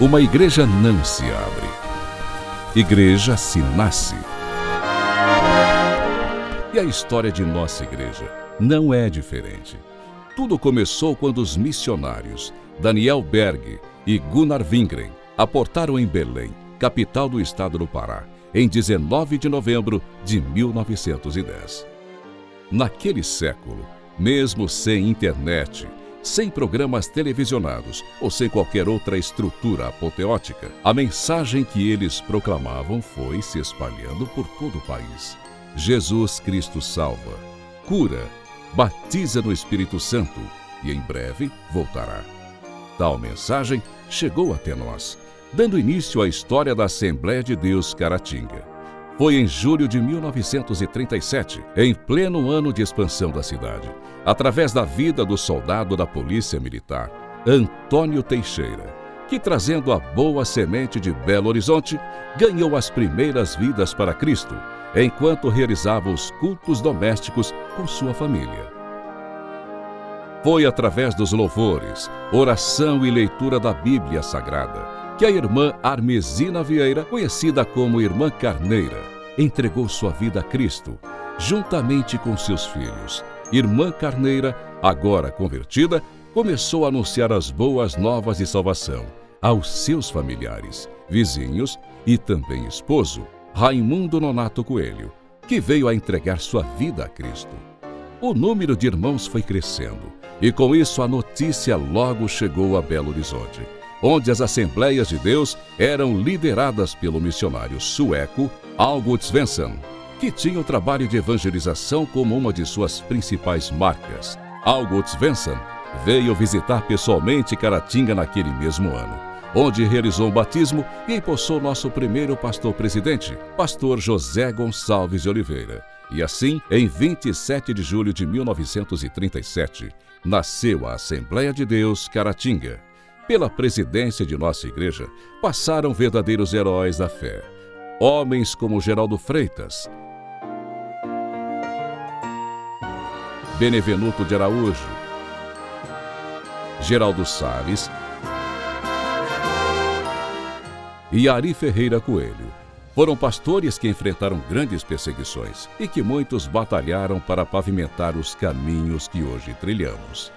Uma igreja não se abre. Igreja se nasce. E a história de nossa igreja não é diferente. Tudo começou quando os missionários Daniel Berg e Gunnar Wingren aportaram em Belém, capital do estado do Pará, em 19 de novembro de 1910. Naquele século, mesmo sem internet, sem programas televisionados ou sem qualquer outra estrutura apoteótica, a mensagem que eles proclamavam foi se espalhando por todo o país. Jesus Cristo salva, cura, batiza no Espírito Santo e em breve voltará. Tal mensagem chegou até nós, dando início à história da Assembleia de Deus Caratinga. Foi em julho de 1937, em pleno ano de expansão da cidade, através da vida do soldado da Polícia Militar, Antônio Teixeira, que trazendo a boa semente de Belo Horizonte, ganhou as primeiras vidas para Cristo, enquanto realizava os cultos domésticos com sua família. Foi através dos louvores, oração e leitura da Bíblia Sagrada que a irmã Armesina Vieira, conhecida como Irmã Carneira, entregou sua vida a Cristo, juntamente com seus filhos. Irmã Carneira, agora convertida, começou a anunciar as boas novas de salvação aos seus familiares, vizinhos e também esposo, Raimundo Nonato Coelho, que veio a entregar sua vida a Cristo. O número de irmãos foi crescendo e com isso a notícia logo chegou a Belo Horizonte onde as Assembleias de Deus eram lideradas pelo missionário sueco August Svensson, que tinha o trabalho de evangelização como uma de suas principais marcas. August Svensson veio visitar pessoalmente Caratinga naquele mesmo ano, onde realizou o batismo e empossou nosso primeiro pastor-presidente, pastor José Gonçalves de Oliveira. E assim, em 27 de julho de 1937, nasceu a Assembleia de Deus Caratinga pela presidência de nossa igreja, passaram verdadeiros heróis da fé. Homens como Geraldo Freitas, Benevenuto de Araújo, Geraldo Salles e Ari Ferreira Coelho. Foram pastores que enfrentaram grandes perseguições e que muitos batalharam para pavimentar os caminhos que hoje trilhamos.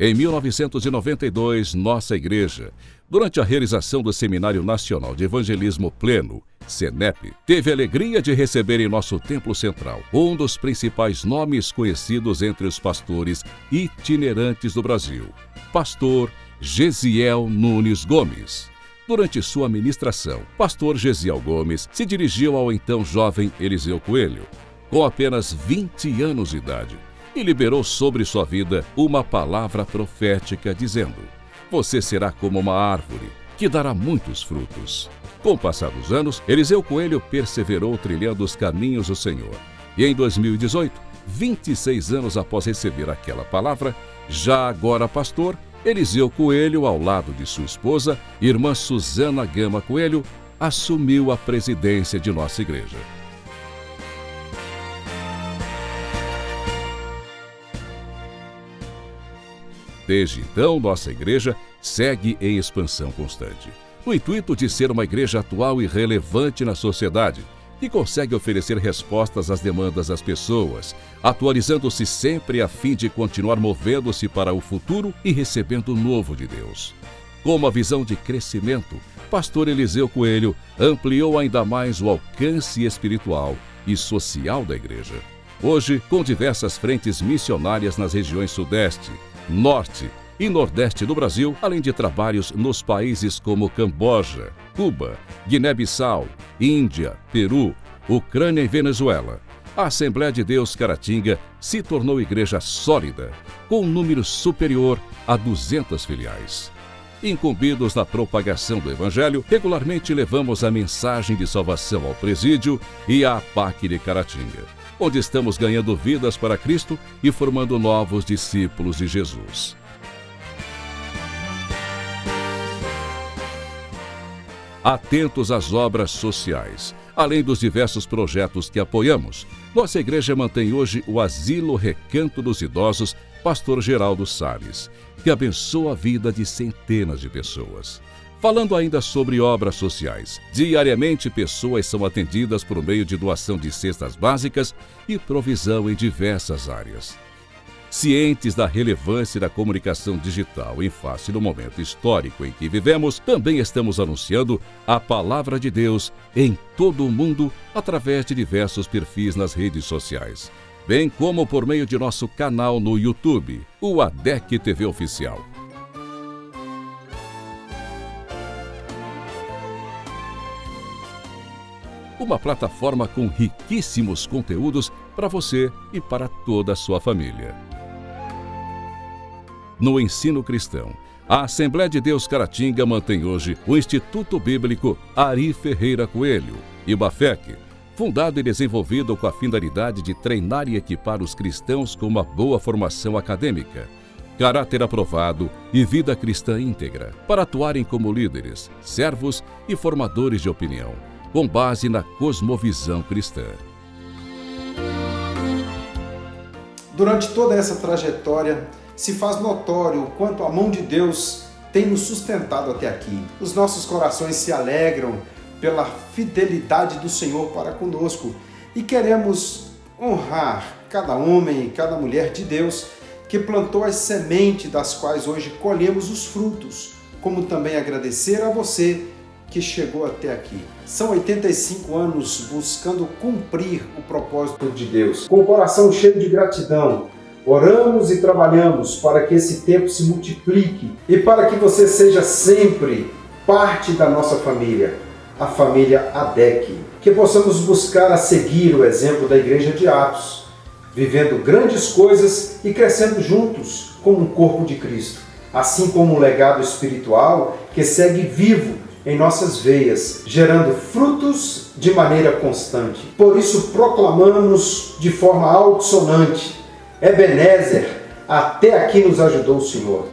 Em 1992, nossa igreja, durante a realização do Seminário Nacional de Evangelismo Pleno, SENEP, teve a alegria de receber em nosso templo central um dos principais nomes conhecidos entre os pastores itinerantes do Brasil, pastor Gesiel Nunes Gomes. Durante sua ministração, pastor Gesiel Gomes se dirigiu ao então jovem Eliseu Coelho, com apenas 20 anos de idade e liberou sobre sua vida uma palavra profética, dizendo: Você será como uma árvore que dará muitos frutos. Com o passar dos anos, Eliseu Coelho perseverou trilhando os caminhos do Senhor. E em 2018, 26 anos após receber aquela palavra, já agora pastor, Eliseu Coelho, ao lado de sua esposa, irmã Suzana Gama Coelho, assumiu a presidência de nossa igreja. Desde então, nossa igreja segue em expansão constante, no intuito de ser uma igreja atual e relevante na sociedade, que consegue oferecer respostas às demandas das pessoas, atualizando-se sempre a fim de continuar movendo-se para o futuro e recebendo o novo de Deus. Com uma visão de crescimento, pastor Eliseu Coelho ampliou ainda mais o alcance espiritual e social da igreja. Hoje, com diversas frentes missionárias nas regiões Sudeste, norte e nordeste do Brasil, além de trabalhos nos países como Camboja, Cuba, Guiné-Bissau, Índia, Peru, Ucrânia e Venezuela. A Assembleia de Deus Caratinga se tornou igreja sólida, com um número superior a 200 filiais. Incumbidos na propagação do Evangelho, regularmente levamos a mensagem de salvação ao presídio e à PAC de Caratinga onde estamos ganhando vidas para Cristo e formando novos discípulos de Jesus. Atentos às obras sociais, além dos diversos projetos que apoiamos, Nossa igreja mantém hoje o Asilo Recanto dos Idosos Pastor Geraldo Salles, que abençoa a vida de centenas de pessoas. Falando ainda sobre obras sociais, diariamente pessoas são atendidas por meio de doação de cestas básicas e provisão em diversas áreas. Cientes da relevância da comunicação digital em face do momento histórico em que vivemos, também estamos anunciando a palavra de Deus em todo o mundo através de diversos perfis nas redes sociais, bem como por meio de nosso canal no YouTube, o ADEC TV Oficial. Uma plataforma com riquíssimos conteúdos para você e para toda a sua família. No ensino cristão, a Assembleia de Deus Caratinga mantém hoje o Instituto Bíblico Ari Ferreira Coelho, IBAFEC, fundado e desenvolvido com a finalidade de treinar e equipar os cristãos com uma boa formação acadêmica, caráter aprovado e vida cristã íntegra, para atuarem como líderes, servos e formadores de opinião com base na cosmovisão cristã. Durante toda essa trajetória, se faz notório o quanto a mão de Deus tem nos sustentado até aqui. Os nossos corações se alegram pela fidelidade do Senhor para conosco e queremos honrar cada homem e cada mulher de Deus que plantou as sementes das quais hoje colhemos os frutos, como também agradecer a você que chegou até aqui. São 85 anos buscando cumprir o propósito de Deus. Com o coração cheio de gratidão, oramos e trabalhamos para que esse tempo se multiplique e para que você seja sempre parte da nossa família, a família ADEC. Que possamos buscar a seguir o exemplo da Igreja de Atos, vivendo grandes coisas e crescendo juntos como um corpo de Cristo, assim como um legado espiritual que segue vivo em nossas veias, gerando frutos de maneira constante. Por isso proclamamos de forma altissonante, Ebenezer, até aqui nos ajudou o Senhor.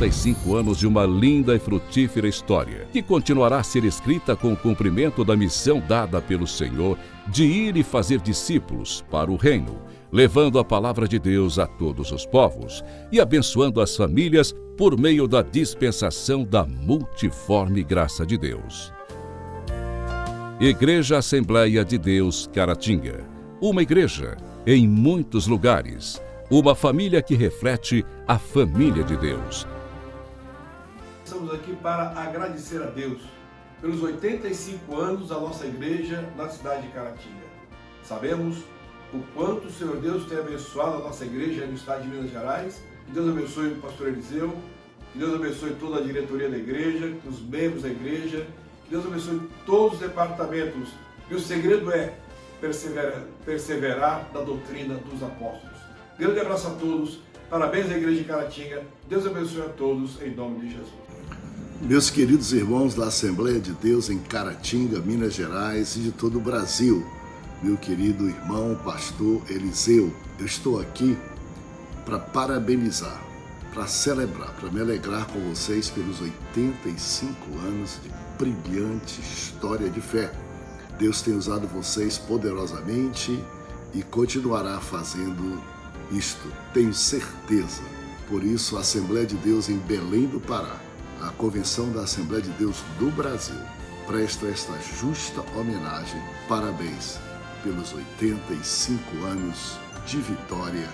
85 anos de uma linda e frutífera história, que continuará a ser escrita com o cumprimento da missão dada pelo Senhor de ir e fazer discípulos para o reino, levando a palavra de Deus a todos os povos e abençoando as famílias por meio da dispensação da multiforme graça de Deus. Igreja Assembleia de Deus Caratinga. Uma igreja em muitos lugares. Uma família que reflete a família de Deus. Estamos aqui para agradecer a Deus pelos 85 anos da nossa igreja na cidade de Caratinga. Sabemos o quanto o Senhor Deus tem abençoado a nossa igreja no estado de Minas Gerais. Que Deus abençoe o pastor Eliseu, que Deus abençoe toda a diretoria da igreja, os membros da igreja, Deus abençoe todos os departamentos. E o segredo é perseverar, perseverar da doutrina dos apóstolos. Deus te abraça a todos. Parabéns à igreja de Caratinga. Deus abençoe a todos em nome de Jesus. Meus queridos irmãos da Assembleia de Deus em Caratinga, Minas Gerais e de todo o Brasil, meu querido irmão pastor Eliseu. Eu estou aqui para parabenizar, para celebrar, para me alegrar com vocês pelos 85 anos de brilhante história de fé. Deus tem usado vocês poderosamente e continuará fazendo isto, tenho certeza. Por isso, a Assembleia de Deus em Belém do Pará, a Convenção da Assembleia de Deus do Brasil, presta esta justa homenagem. Parabéns pelos 85 anos de vitória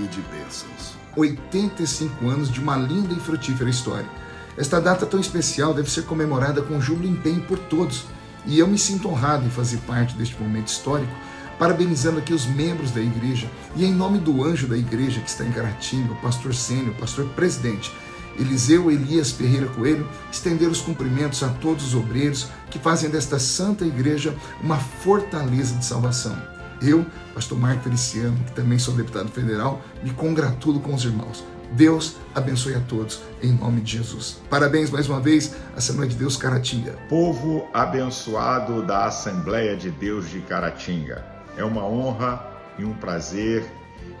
e de bênçãos. 85 anos de uma linda e frutífera história. Esta data tão especial deve ser comemorada com júbilo e empenho por todos, e eu me sinto honrado em fazer parte deste momento histórico, parabenizando aqui os membros da igreja e em nome do anjo da igreja que está em Caratinga, o pastor Sênio, o pastor presidente, Eliseu Elias Ferreira Coelho, estender os cumprimentos a todos os obreiros que fazem desta santa igreja uma fortaleza de salvação. Eu, pastor Marco Feliciano, que também sou deputado federal, me congratulo com os irmãos. Deus abençoe a todos, em nome de Jesus. Parabéns mais uma vez, Assembleia de Deus Caratinga. Povo abençoado da Assembleia de Deus de Caratinga. É uma honra e um prazer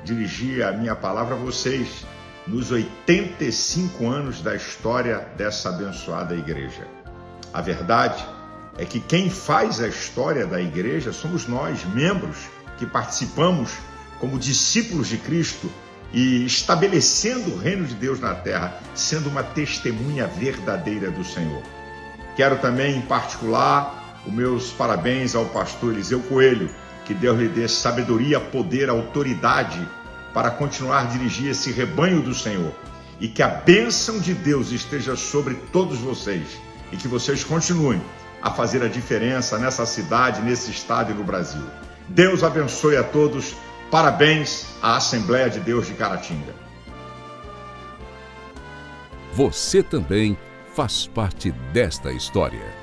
dirigir a minha palavra a vocês nos 85 anos da história dessa abençoada igreja. A verdade é que quem faz a história da igreja somos nós, membros, que participamos como discípulos de Cristo e estabelecendo o reino de Deus na terra, sendo uma testemunha verdadeira do Senhor. Quero também, em particular, os meus parabéns ao pastor Eliseu Coelho, que Deus lhe dê sabedoria, poder, autoridade para continuar a dirigir esse rebanho do Senhor. E que a bênção de Deus esteja sobre todos vocês e que vocês continuem a fazer a diferença nessa cidade, nesse estado e no Brasil. Deus abençoe a todos. Parabéns à Assembleia de Deus de Caratinga. Você também faz parte desta história.